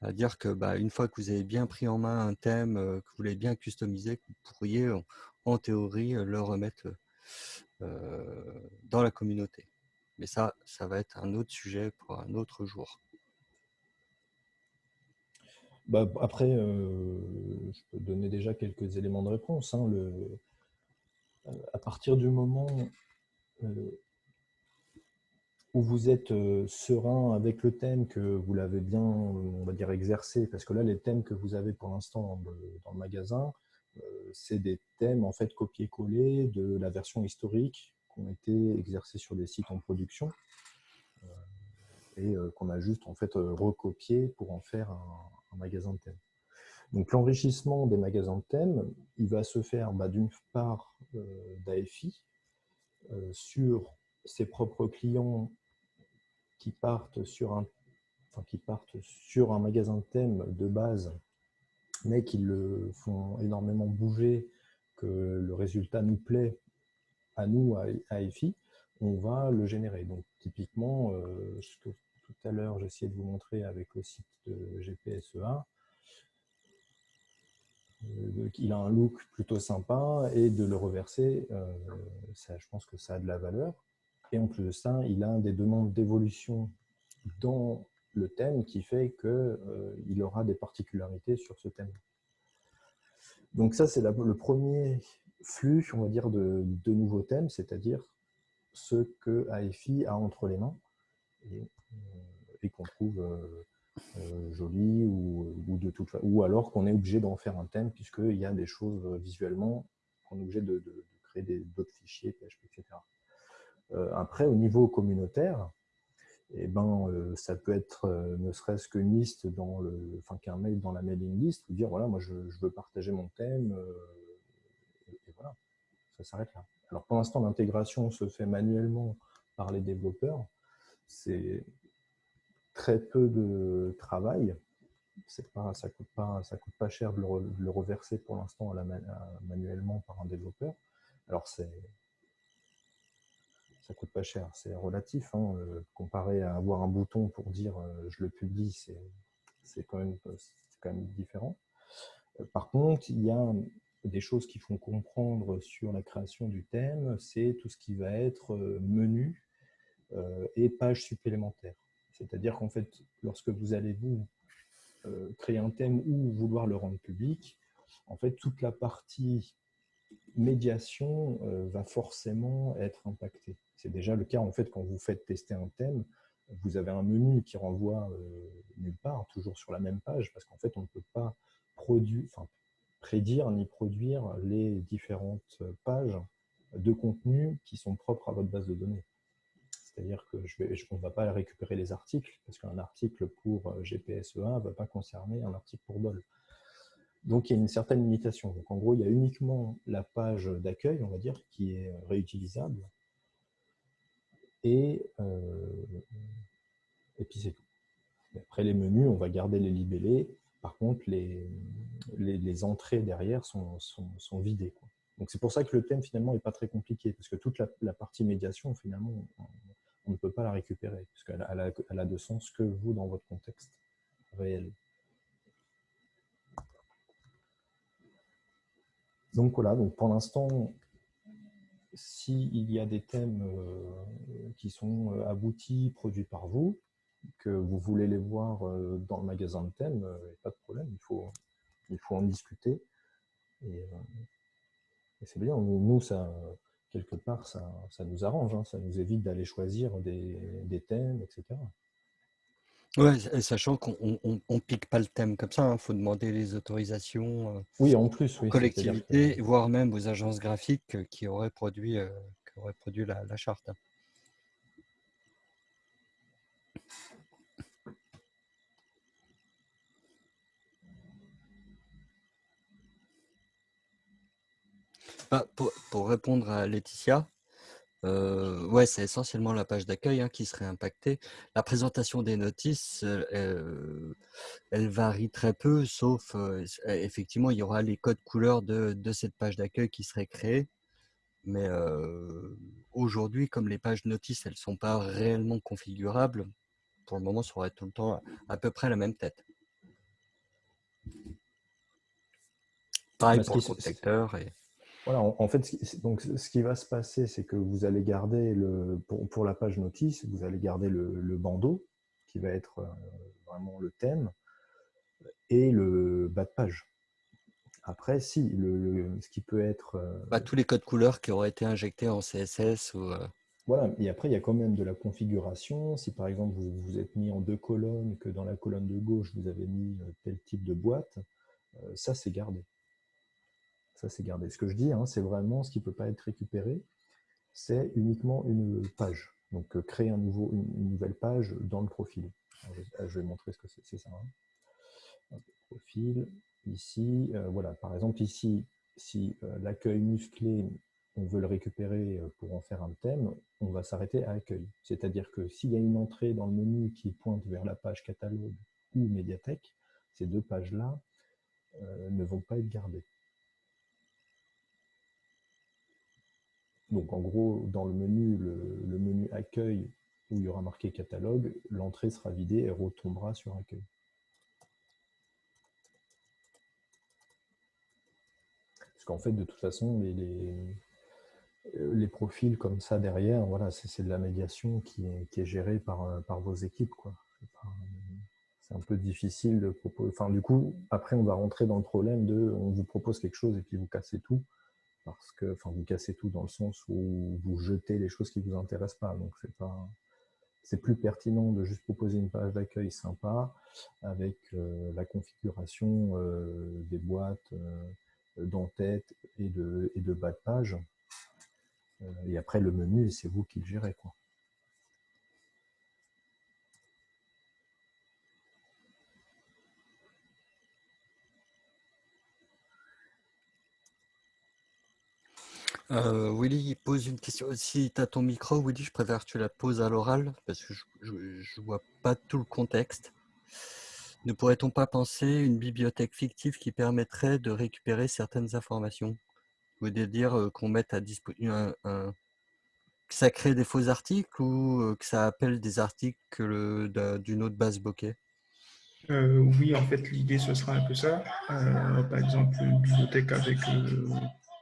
à, dire que bah, une fois que vous avez bien pris en main un thème, euh, que vous l'avez bien customisé, vous pourriez en, théorie le remettre euh, dans la communauté. Mais ça, ça va être un autre sujet pour un autre jour. Bah, après, je peux donner déjà quelques éléments de réponse. Hein. À partir du moment euh, où vous êtes euh, serein avec le thème, que vous l'avez bien, exercé, parce que là, les thèmes que vous avez pour l'instant dans, le magasin, euh, c'est des thèmes en fait copier-coller de la version historique qui ont été exercés sur des sites en production. et qu'on a juste en fait recopié pour en faire un magasin de thèmes. Donc l'enrichissement des magasins de thèmes, il va se faire bah, d'une part d'AFI sur ses propres clients qui partent sur un magasin de thèmes de base, mais qui le font énormément bouger, que le résultat nous plaît à nous, à EFI, on va le générer. Donc typiquement, euh, ce que tout à l'heure j'essayais de vous montrer avec le site de GPSEA, euh, il a un look plutôt sympa et de le reverser, euh, je pense que ça a de la valeur. Et en plus de ça, il a des demandes d'évolution dans le thème qui fait qu'il euh, aura des particularités sur ce thème. Donc ça, c'est le premier flux, on va dire, de, nouveaux thèmes, c'est-à-dire ce que AFI a entre les mains et, euh, qu'on trouve euh, joli ou, de toute, ou alors qu'on est obligé d'en faire un thème puisqu'il y a des choses visuellement qu'on est obligé de, créer d'autres fichiers, etc. après, au niveau communautaire, eh ben, euh, ça peut être euh, ne serait-ce qu'une liste dans le, enfin qu'un mail dans la mailing list, ou dire voilà, moi je, veux partager mon thème, euh, et, voilà, ça s'arrête là. Alors pour l'instant, l'intégration se fait manuellement par les développeurs. Très peu de travail. Ça ça coûte pas cher de le, reverser pour l'instant manuellement par un développeur. Alors c'est ça coûte pas cher. C'est relatif, hein, euh, comparé à avoir un bouton pour dire euh, je le publie, c'est quand, même, quand même différent. Euh, par contre, il y a des choses qui font comprendre sur la création du thème, c'est tout ce qui va être menu et page supplémentaire. C'est-à-dire qu'en fait, lorsque vous allez vous créer un thème ou vouloir le rendre public, en fait, toute la partie médiation va forcément être impactée. C'est déjà le cas en fait quand vous faites tester un thème, vous avez un menu qui renvoie euh, nulle part, toujours sur la même page, parce qu'en fait on ne peut pas produire, prédire ni produire les différentes pages de contenu qui sont propres à votre base de données. C'est-à-dire que ne va pas récupérer les articles, parce qu'un article pour euh, GPSEA ne va pas concerner un article pour DOL. Donc il y a une certaine limitation. Donc en gros, il y a uniquement la page d'accueil, on va dire, qui est réutilisable, et, euh, et puis c'est tout. après les menus, on va garder les libellés. Par contre, les, les, entrées derrière sont, sont, vidées. Donc c'est pour ça que le thème finalement n'est pas très compliqué, parce que toute la, partie médiation, finalement, ne peut pas la récupérer, parce qu'elle a, elle a de sens que vous dans votre contexte réel. Donc voilà, donc pour l'instant, s'il y a des thèmes euh, qui sont euh, aboutis, produits par vous, que vous voulez les voir euh, dans le magasin de thèmes, pas de problème, il faut, il faut en discuter. Et, c'est bien, nous, ça, quelque part, ça, ça nous arrange, hein. ça nous évite d'aller choisir des, des thèmes, etc. Ouais, sachant qu'on ne pique pas le thème comme ça, il hein. faut demander les autorisations oui, en plus, aux collectivités, voire même aux agences graphiques qui auraient produit, qui auraient produit la, la charte. Bah, pour, pour répondre à Laetitia, euh, ouais, c'est essentiellement la page d'accueil hein, qui serait impactée. La présentation des notices, euh, elle varie très peu, sauf euh, effectivement, il y aura les codes couleurs de, de cette page d'accueil qui seraient créés. Mais aujourd'hui, comme les pages notices, elles ne sont pas réellement configurables, pour le moment, ça aurait tout le temps à, peu près la même tête. Pareil pour le protecteur. Et... Voilà, en, fait, donc, ce qui va se passer, c'est que vous allez garder, le, pour, la page notice, vous allez garder le, bandeau, qui va être euh, vraiment le thème, et le bas de page. Après, si, le, ce qui peut être... Euh, bah, tous les codes couleurs qui auraient été injectés en CSS ou... Euh, voilà, et après, il y a quand même de la configuration. Si par exemple, vous vous êtes mis en deux colonnes, que dans la colonne de gauche, vous avez mis tel type de boîte, ça, c'est gardé. Ça, c'est gardé. Ce que je dis, hein, c'est vraiment ce qui ne peut pas être récupéré. C'est uniquement une page. Donc, créer un nouveau, une, nouvelle page dans le profil. je, vais montrer ce que c'est. C'est ça. Hein. Profil. Ici, voilà. Par exemple, ici, si l'accueil musclé on veut le récupérer euh, pour en faire un thème, on va s'arrêter à accueil. C'est-à-dire que s'il y a une entrée dans le menu qui pointe vers la page catalogue ou médiathèque, ces deux pages-là euh, ne vont pas être gardées. Donc en gros, dans le menu, le, menu accueil où il y aura marqué catalogue, l'entrée sera vidée et retombera sur accueil. Parce qu'en fait, de toute façon, les, euh, les profils comme ça derrière, voilà, c'est de la médiation qui est, qui est gérée par, euh, par vos équipes. C'est un peu difficile de proposer. Enfin, du coup, après, on va rentrer dans le problème de on vous propose quelque chose et puis vous cassez tout. Parce que, enfin, vous cassez tout dans le sens où vous jetez les choses qui ne vous intéressent pas. Donc, c'est pas. C'est plus pertinent de juste proposer une page d'accueil sympa avec euh, la configuration des boîtes d'en-tête et de, et de bas de page euh, et après, le menu, c'est vous qui le gérez. Quoi. Euh, Willy pose une question. Si tu as ton micro, Willy, je préfère que tu la poses à l'oral parce que je ne vois pas tout le contexte. Ne pourrait-on pas penser une bibliothèque fictive qui permettrait de récupérer certaines informations? Vous voulez dire qu'on mette à disposition que ça crée des faux articles ou que ça appelle des articles d'une autre base bokeh? Euh, Oui, en fait, l'idée, ce sera un peu ça. Euh, par exemple, une bibliothèque avec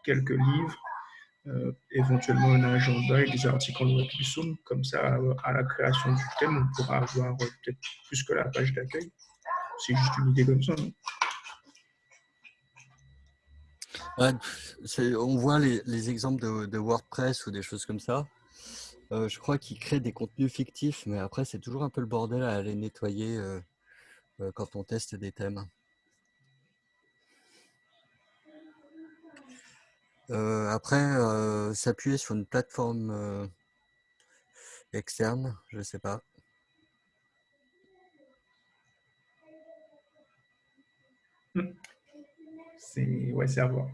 quelques livres, éventuellement un agenda et des articles en somme. Comme ça, à la création du thème, on pourra avoir peut-être plus que la page d'accueil. C'est juste une idée comme ça. on voit les, exemples de, WordPress ou des choses comme ça. Euh, je crois qu'ils créent des contenus fictifs, mais après, c'est toujours un peu le bordel à aller nettoyer euh, euh, quand on teste des thèmes. Après, s'appuyer sur une plateforme externe, je ne sais pas. C'est ouais, à voir.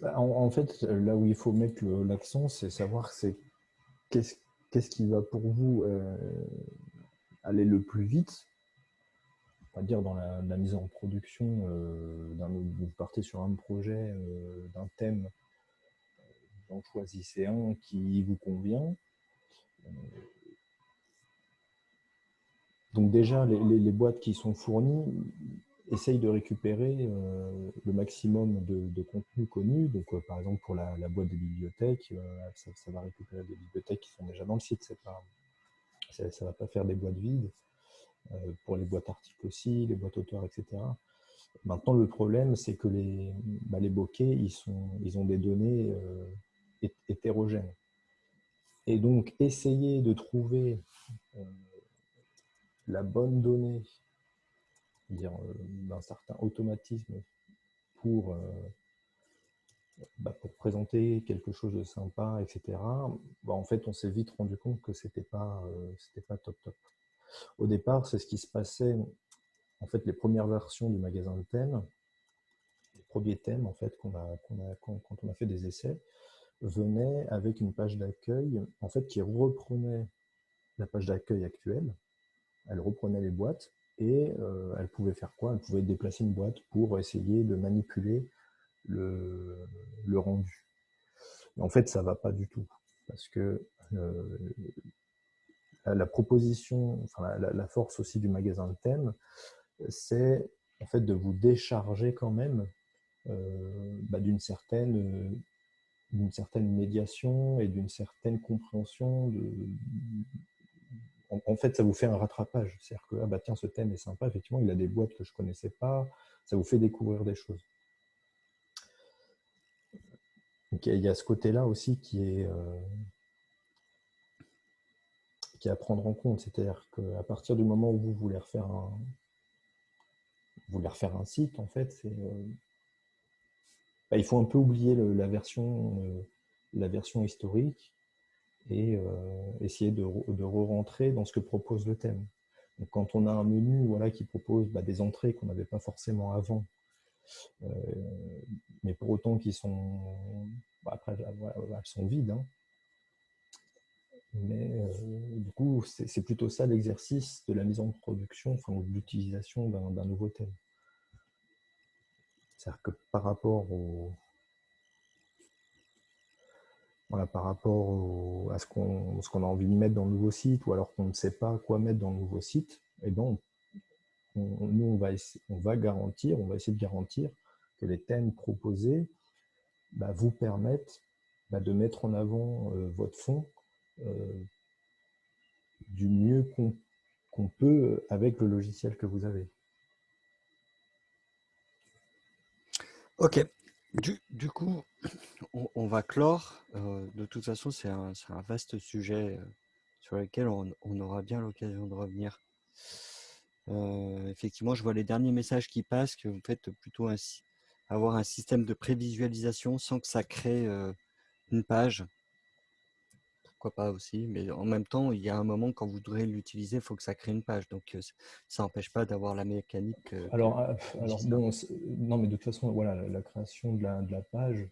Bah, en, fait, là où il faut mettre l'accent, c'est savoir c'est qu'est-ce qui va pour vous euh, aller le plus vite, va dire dans la, mise en production, euh, vous partez sur un projet euh, d'un thème, vous en choisissez un qui vous convient. Donc déjà, les boîtes qui sont fournies, essaye de récupérer euh, le maximum de, contenu connu. Donc, euh, par exemple, pour la, boîte des bibliothèques, euh, ça, va récupérer des bibliothèques qui sont déjà dans le site. Ça ne va pas faire des boîtes vides. Pour les boîtes articles aussi, les boîtes auteurs, etc. Maintenant, le problème, c'est que les, bah, bokeh, ils, ont des données hétérogènes. Et donc, essayer de trouver la bonne donnée dire euh, certain automatisme pour, euh, bah, pour présenter quelque chose de sympa, etc. Bah, en fait, on s'est vite rendu compte que euh, c'était pas top top. Au départ, c'est ce qui se passait. En fait, les premières versions du magasin de thèmes, les premiers thèmes en fait quand, on a fait des essais, venaient avec une page d'accueil en fait qui reprenait la page d'accueil actuelle. Elle reprenait les boîtes et euh, elle pouvait faire quoi? Elle pouvait déplacer une boîte pour essayer de manipuler le, rendu. en fait, ça ne va pas du tout, parce que euh, la proposition, la, force aussi du magasin de thème, c'est en fait de vous décharger quand même euh, bah, d'une certaine d'une certaine médiation et d'une certaine compréhension en, fait, ça vous fait un rattrapage. C'est-à-dire que, ah bah tiens, ce thème est sympa, effectivement, il a des boîtes que je ne connaissais pas, ça vous fait découvrir des choses. il y a ce côté-là aussi qui est, euh, à prendre en compte. C'est-à-dire qu'à partir du moment où vous voulez refaire un, vous voulez refaire un site, en fait, euh, bah, il faut un peu oublier la, version, euh, la version historique et essayer de, de re-rentrer dans ce que propose le thème. Donc, quand on a un menu voilà, qui propose bah, des entrées qu'on n'avait pas forcément avant, mais pour autant qui sont, bah, après, elles sont vides, hein. Mais du coup, c'est plutôt ça l'exercice de la mise en production, enfin, de l'utilisation d'un nouveau thème. C'est-à-dire que par rapport au, voilà, par rapport à ce qu'on a envie de mettre dans le nouveau site, ou alors qu'on ne sait pas quoi mettre dans le nouveau site, eh ben nous, on va, on va garantir, on va essayer de garantir que les thèmes proposés bah, vous permettent bah, de mettre en avant euh, votre fond euh, du mieux qu'on peut avec le logiciel que vous avez. Ok. Du, coup, on, va clore. Euh, de toute façon, c'est un, vaste sujet euh, sur lequel on, aura bien l'occasion de revenir. Euh, effectivement, je vois les derniers messages qui passent que vous faites plutôt avoir un système de prévisualisation sans que ça crée une page pas aussi, mais en même temps, il y a un moment quand vous voudrez l'utiliser, il faut que ça crée une page. Donc, ça n'empêche pas d'avoir la mécanique. alors, ah, alors non, mais de toute façon, voilà, la, création de la, de la page,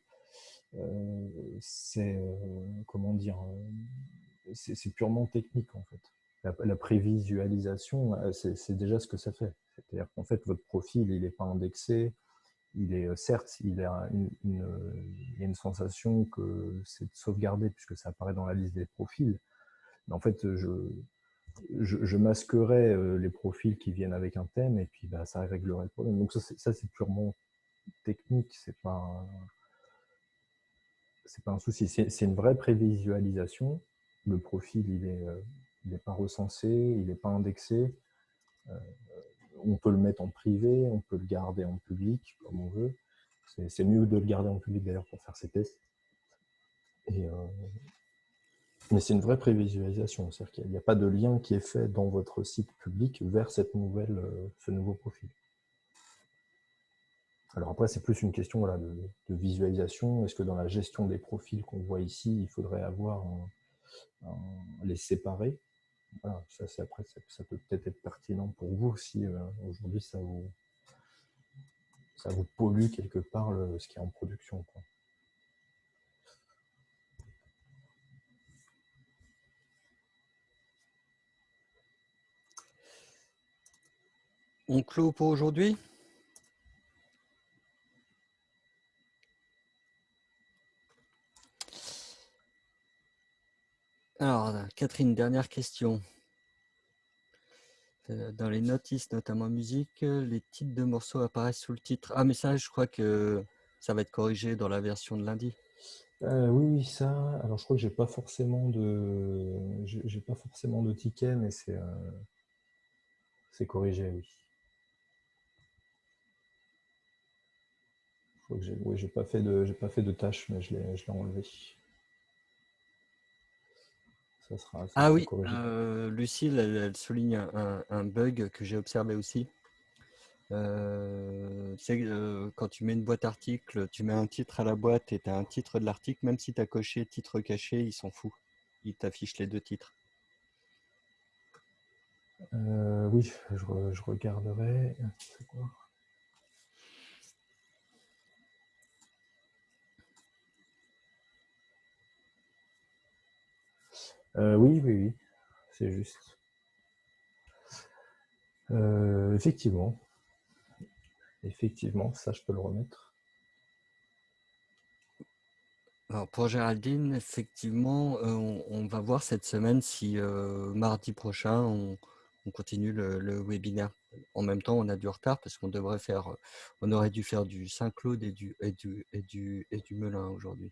c'est, comment dire, c'est purement technique en fait. La, prévisualisation, c'est déjà ce que ça fait. C'est-à-dire qu'en fait, votre profil, il n'est pas indexé, il est certes, il y a une sensation que c'est sauvegardé puisque ça apparaît dans la liste des profils. Mais en fait, je, je, masquerai les profils qui viennent avec un thème et puis bah, ça réglerait le problème. Donc ça, c'est purement technique, c'est pas pas un souci. C'est une vraie prévisualisation. Le profil, il n'est il est pas recensé, il n'est pas indexé on peut le mettre en privé, on peut le garder en public, comme on veut. C'est mieux de le garder en public d'ailleurs pour faire ces tests. Euh, mais c'est une vraie prévisualisation, c'est-à-dire qu'il n'y a, pas de lien qui est fait dans votre site public vers euh, ce nouveau profil. Alors après, c'est plus une question de, visualisation. Est-ce que dans la gestion des profils qu'on voit ici, il faudrait avoir les séparer? Ça, après, ça, peut peut-être être pertinent pour vous si euh, aujourd'hui ça vous, ça vous pollue quelque part ce qui est en production. On clôt pour aujourd'hui? Alors, Catherine, dernière question. Euh, dans les notices, notamment musique, les titres de morceaux apparaissent sous le titre. Ah, mais ça, je crois que ça va être corrigé dans la version de lundi. Euh, oui, ça. Alors, je crois que j'ai pas forcément de, j'ai pas forcément de ticket, mais c'est, euh, c'est corrigé, oui. Je j'ai, oui, j'ai pas fait de, j'ai pas fait de tâche, mais je l'ai, je l'ai enlevé ah oui, euh, Lucille, elle, souligne un, bug que j'ai observé aussi. Euh, c'est euh, quand tu mets une boîte article, tu mets un titre à la boîte et tu as un titre de l'article, même si tu as coché titre caché, il s'en fout. Il t'affiche les deux titres. oui, je, je regarderai. Quoi Euh, oui, oui, oui, c'est juste. Euh, effectivement. Effectivement, ça, je peux le remettre. Alors pour Géraldine, effectivement, euh, on, va voir cette semaine si mardi prochain, on, continue le, webinaire. En même temps, on a du retard parce qu'on devrait faire, on aurait dû faire du Saint-Claude et du, et du, et du, et du Melun aujourd'hui.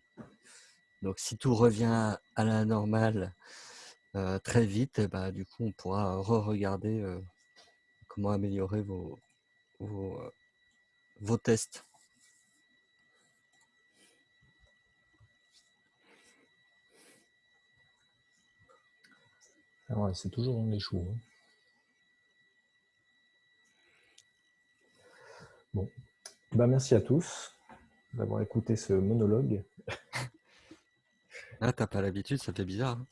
Donc, si tout revient à la normale euh, très vite, eh ben, du coup, on pourra re-regarder euh, comment améliorer vos, euh, tests. Ah c'est toujours les choux. Hein. Bon, bah, merci à tous d'avoir écouté ce monologue. [laughs] Ah, t'as pas l'habitude, ça fait bizarre. hein.